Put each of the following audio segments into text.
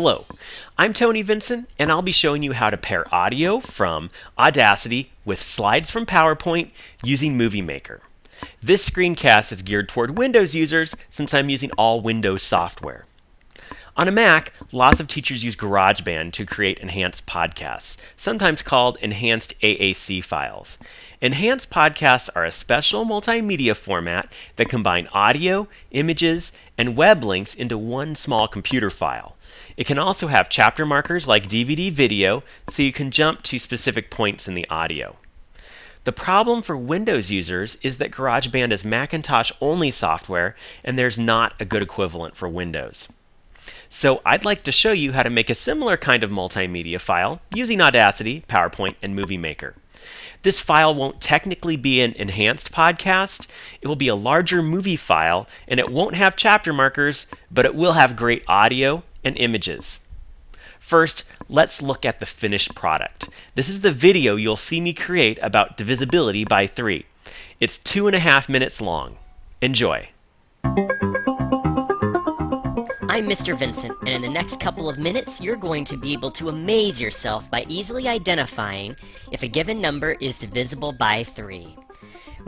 Hello, I'm Tony Vincent, and I'll be showing you how to pair audio from Audacity with slides from PowerPoint using Movie Maker. This screencast is geared toward Windows users since I'm using all Windows software. On a Mac, lots of teachers use GarageBand to create enhanced podcasts, sometimes called enhanced AAC files. Enhanced podcasts are a special multimedia format that combine audio, images, and web links into one small computer file. It can also have chapter markers like DVD video so you can jump to specific points in the audio. The problem for Windows users is that GarageBand is Macintosh only software and there's not a good equivalent for Windows. So I'd like to show you how to make a similar kind of multimedia file using Audacity, PowerPoint, and Movie Maker. This file won't technically be an enhanced podcast. It will be a larger movie file, and it won't have chapter markers, but it will have great audio and images. First, let's look at the finished product. This is the video you'll see me create about divisibility by 3. It's two and a half minutes long. Enjoy. I'm Mr. Vincent, and in the next couple of minutes, you're going to be able to amaze yourself by easily identifying if a given number is divisible by 3.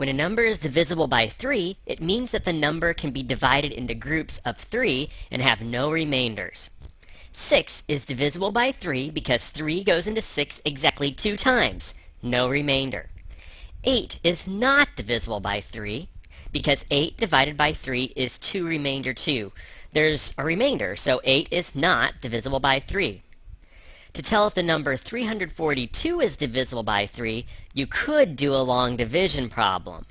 When a number is divisible by 3, it means that the number can be divided into groups of 3 and have no remainders. 6 is divisible by 3 because 3 goes into 6 exactly two times, no remainder. 8 is not divisible by 3 because 8 divided by 3 is 2 remainder 2, there's a remainder, so 8 is not divisible by 3. To tell if the number 342 is divisible by 3, you could do a long division problem.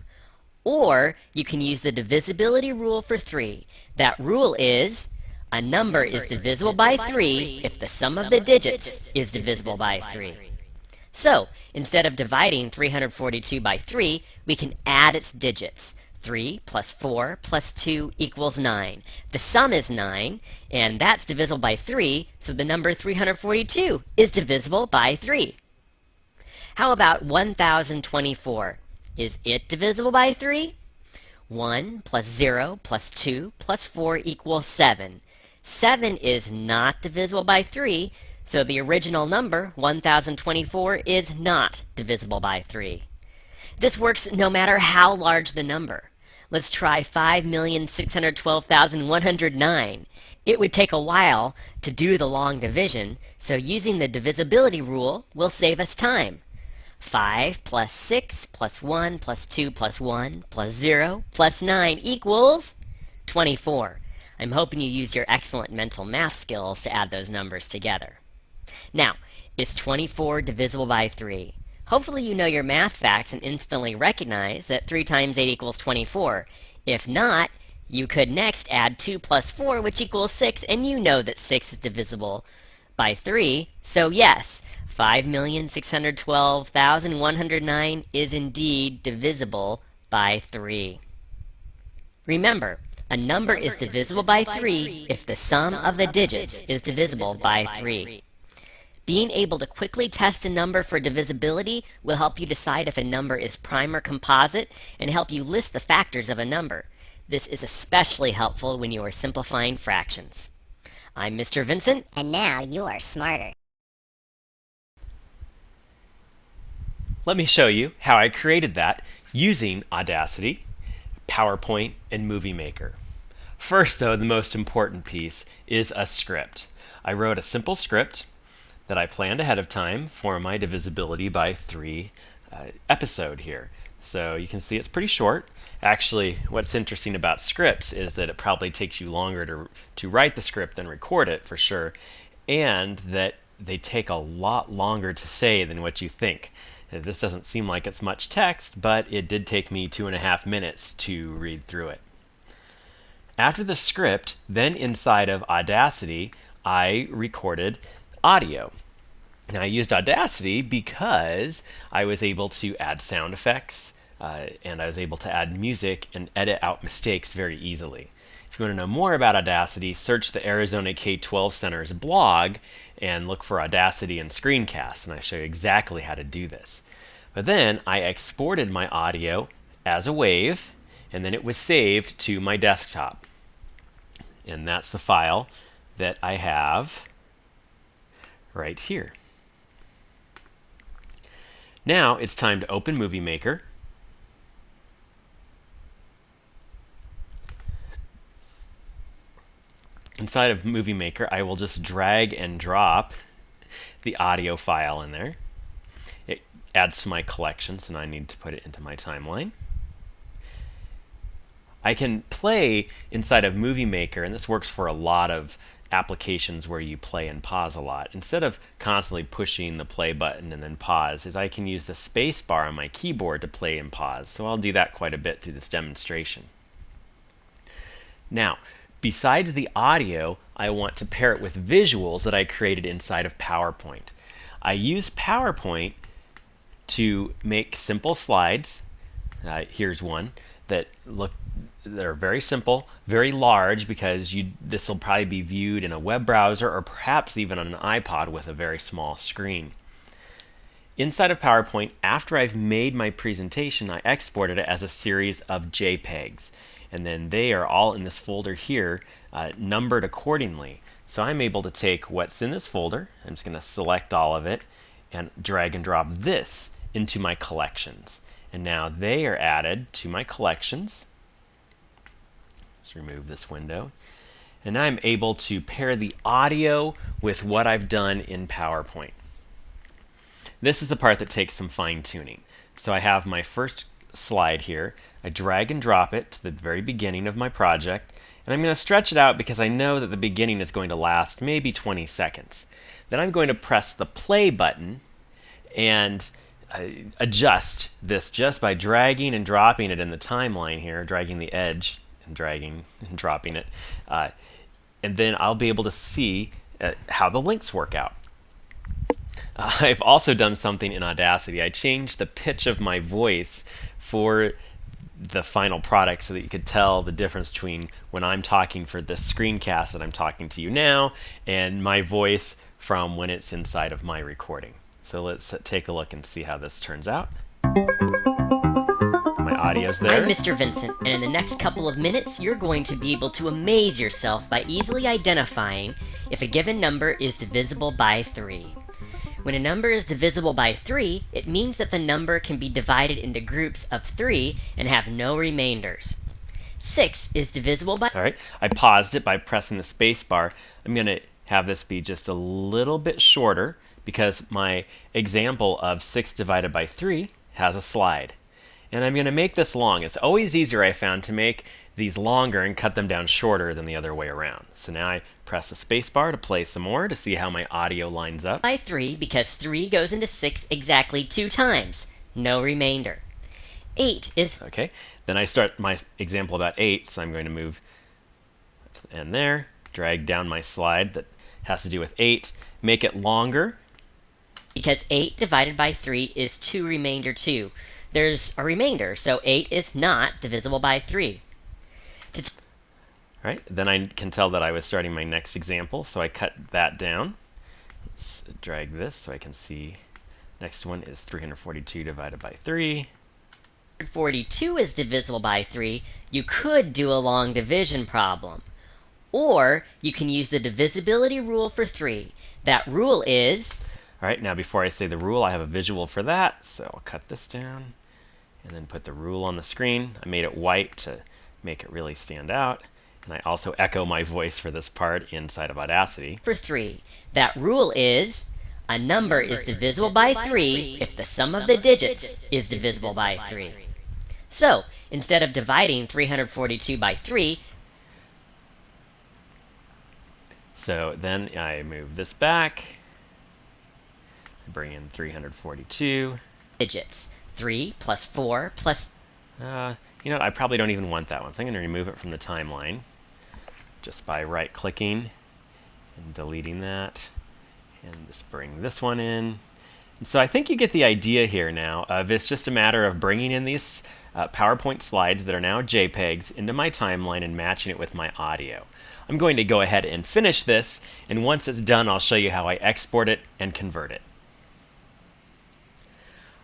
Or you can use the divisibility rule for 3. That rule is a number is divisible by 3 if the sum of the digits is divisible by 3. So, instead of dividing 342 by 3, we can add its digits. 3 plus 4 plus 2 equals 9. The sum is 9, and that's divisible by 3, so the number 342 is divisible by 3. How about 1024? Is it divisible by 3? 1 plus 0 plus 2 plus 4 equals 7. 7 is not divisible by 3, so the original number, 1024, is not divisible by 3. This works no matter how large the number. Let's try 5,612,109. It would take a while to do the long division, so using the divisibility rule will save us time. 5 plus 6 plus 1 plus 2 plus 1 plus 0 plus 9 equals 24. I'm hoping you used your excellent mental math skills to add those numbers together. Now, is 24 divisible by 3? Hopefully you know your math facts and instantly recognize that 3 times 8 equals 24. If not, you could next add 2 plus 4, which equals 6, and you know that 6 is divisible by 3. So yes, 5,612,109 is indeed divisible by 3. Remember, a number is divisible by 3 if the sum of the digits is divisible by 3. Being able to quickly test a number for divisibility will help you decide if a number is prime or composite and help you list the factors of a number. This is especially helpful when you are simplifying fractions. I'm Mr. Vincent. And now you are smarter. Let me show you how I created that using Audacity, PowerPoint, and Movie Maker. First, though, the most important piece is a script. I wrote a simple script that I planned ahead of time for my divisibility by 3 uh, episode here. So you can see it's pretty short. Actually, what's interesting about scripts is that it probably takes you longer to, to write the script than record it for sure, and that they take a lot longer to say than what you think. This doesn't seem like it's much text, but it did take me two and a half minutes to read through it. After the script, then inside of Audacity, I recorded audio. Now I used Audacity because I was able to add sound effects uh, and I was able to add music and edit out mistakes very easily. If you want to know more about Audacity, search the Arizona K-12 Center's blog and look for Audacity and Screencast, and I show you exactly how to do this. But then I exported my audio as a wave, and then it was saved to my desktop. And that's the file that I have right here. Now it's time to open Movie Maker. Inside of Movie Maker, I will just drag and drop the audio file in there. It adds to my collection, so now I need to put it into my timeline. I can play inside of Movie Maker, and this works for a lot of applications where you play and pause a lot. Instead of constantly pushing the play button and then pause, is I can use the space bar on my keyboard to play and pause. So I'll do that quite a bit through this demonstration. Now, besides the audio, I want to pair it with visuals that I created inside of PowerPoint. I use PowerPoint to make simple slides. Uh, here's one that look they're very simple, very large because you this will probably be viewed in a web browser or perhaps even on an iPod with a very small screen. Inside of PowerPoint, after I've made my presentation, I exported it as a series of JPEGs. And then they are all in this folder here, uh, numbered accordingly. So I'm able to take what's in this folder, I'm just going to select all of it, and drag and drop this into my collections. And now they are added to my collections. Let's remove this window. And I'm able to pair the audio with what I've done in PowerPoint. This is the part that takes some fine tuning. So I have my first slide here. I drag and drop it to the very beginning of my project. And I'm going to stretch it out because I know that the beginning is going to last maybe 20 seconds. Then I'm going to press the play button and uh, adjust this just by dragging and dropping it in the timeline here, dragging the edge and dragging and dropping it. Uh, and then I'll be able to see uh, how the links work out. Uh, I've also done something in Audacity. I changed the pitch of my voice for the final product so that you could tell the difference between when I'm talking for this screencast that I'm talking to you now and my voice from when it's inside of my recording. So let's take a look and see how this turns out audio's there. I'm Mr. Vincent, and in the next couple of minutes, you're going to be able to amaze yourself by easily identifying if a given number is divisible by 3. When a number is divisible by 3, it means that the number can be divided into groups of 3 and have no remainders. 6 is divisible by... Alright, I paused it by pressing the space bar. I'm going to have this be just a little bit shorter because my example of 6 divided by 3 has a slide. And I'm going to make this long. It's always easier, I found, to make these longer and cut them down shorter than the other way around. So now I press the spacebar to play some more to see how my audio lines up. By 3 because 3 goes into 6 exactly 2 times. No remainder. 8 is... Okay, then I start my example about 8, so I'm going to move to the end there, drag down my slide that has to do with 8, make it longer. Because 8 divided by 3 is 2 remainder 2 there's a remainder. So 8 is not divisible by 3. All right, then I can tell that I was starting my next example, so I cut that down. Let's drag this so I can see next one is 342 divided by 3. 42 is divisible by 3, you could do a long division problem. Or you can use the divisibility rule for 3. That rule is... Alright, now before I say the rule, I have a visual for that, so I'll cut this down and then put the rule on the screen. I made it white to make it really stand out. And I also echo my voice for this part inside of Audacity. For 3, that rule is a number is divisible by 3 if the sum of the digits is divisible by 3. So, instead of dividing 342 by 3, so then I move this back, bring in 342 digits. 3 plus 4 plus... Uh, you know I probably don't even want that one, so I'm going to remove it from the timeline just by right-clicking and deleting that. And just bring this one in. And so I think you get the idea here now of it's just a matter of bringing in these uh, PowerPoint slides that are now JPEGs into my timeline and matching it with my audio. I'm going to go ahead and finish this, and once it's done, I'll show you how I export it and convert it.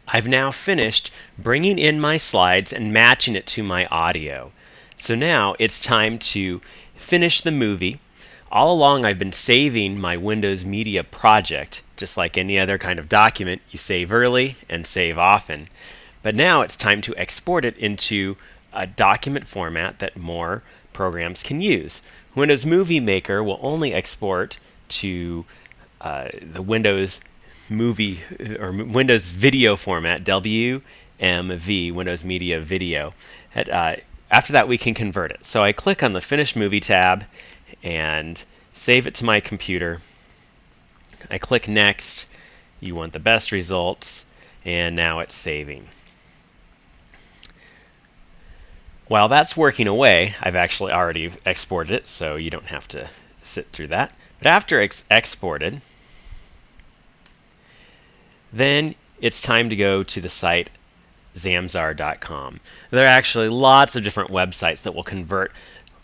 I've now finished bringing in my slides and matching it to my audio. So now it's time to finish the movie. All along I've been saving my Windows Media project, just like any other kind of document, you save early and save often. But now it's time to export it into a document format that more programs can use. Windows Movie Maker will only export to uh, the Windows movie or Windows video format, WMV, Windows Media Video. At, uh, after that, we can convert it. So I click on the Finish Movie tab and save it to my computer. I click Next. You want the best results, and now it's saving. While that's working away, I've actually already exported it, so you don't have to sit through that. But after it's exported, then it's time to go to the site zamzar.com. There are actually lots of different websites that will convert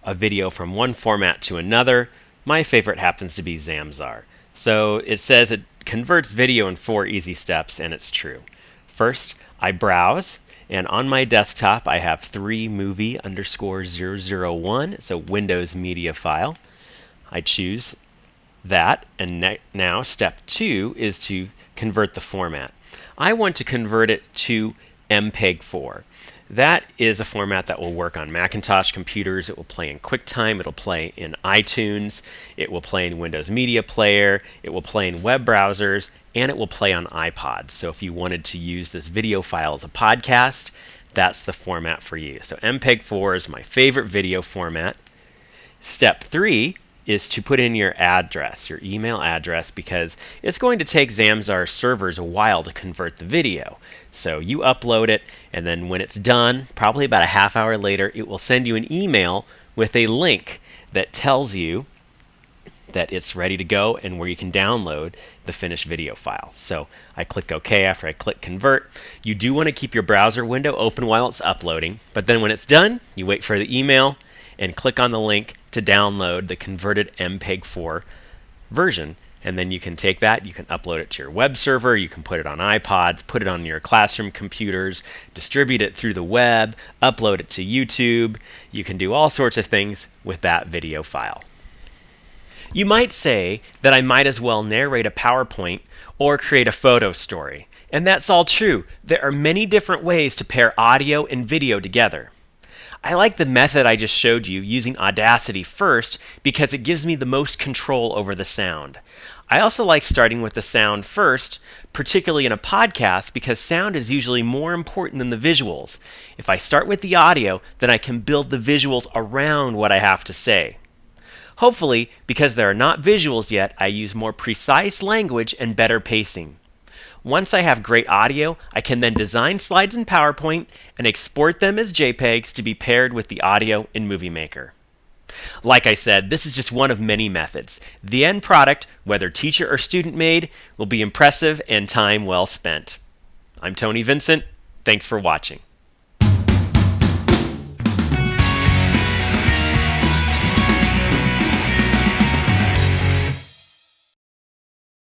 a video from one format to another. My favorite happens to be Zamzar. So it says it converts video in four easy steps, and it's true. First, I browse, and on my desktop I have 3 movie underscore 001. It's a Windows media file. I choose that, and now step 2 is to convert the format. I want to convert it to MPEG-4. That is a format that will work on Macintosh computers. It will play in QuickTime. It'll play in iTunes. It will play in Windows Media Player. It will play in web browsers. And it will play on iPods. So if you wanted to use this video file as a podcast, that's the format for you. So MPEG-4 is my favorite video format. Step three is to put in your address, your email address, because it's going to take Zamzar servers a while to convert the video. So you upload it, and then when it's done, probably about a half hour later, it will send you an email with a link that tells you that it's ready to go and where you can download the finished video file. So I click OK after I click convert. You do want to keep your browser window open while it's uploading, but then when it's done, you wait for the email and click on the link to download the converted MPEG-4 version. And then you can take that, you can upload it to your web server, you can put it on iPods, put it on your classroom computers, distribute it through the web, upload it to YouTube. You can do all sorts of things with that video file. You might say that I might as well narrate a PowerPoint or create a photo story. And that's all true. There are many different ways to pair audio and video together. I like the method I just showed you using Audacity first because it gives me the most control over the sound. I also like starting with the sound first, particularly in a podcast because sound is usually more important than the visuals. If I start with the audio, then I can build the visuals around what I have to say. Hopefully, because there are not visuals yet, I use more precise language and better pacing. Once I have great audio, I can then design slides in PowerPoint and export them as JPEGs to be paired with the audio in Movie Maker. Like I said, this is just one of many methods. The end product, whether teacher or student made, will be impressive and time well spent. I'm Tony Vincent. Thanks for watching.